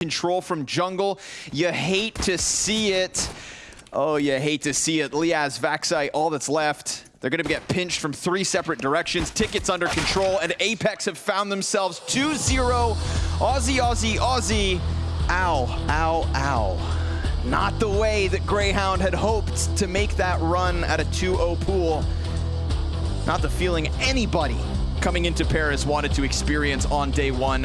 control from jungle. You hate to see it. Oh, you hate to see it. Liazz, Vexite, all that's left. They're going to get pinched from three separate directions. Tickets under control, and Apeks have found themselves 2-0. Aussie, Aussie, Aussie. Ow, ow, ow. Not the way that Grayhound had hoped to make that run at a 2-0 pool. Not the feeling anybody coming into Paris wanted to experience on day one.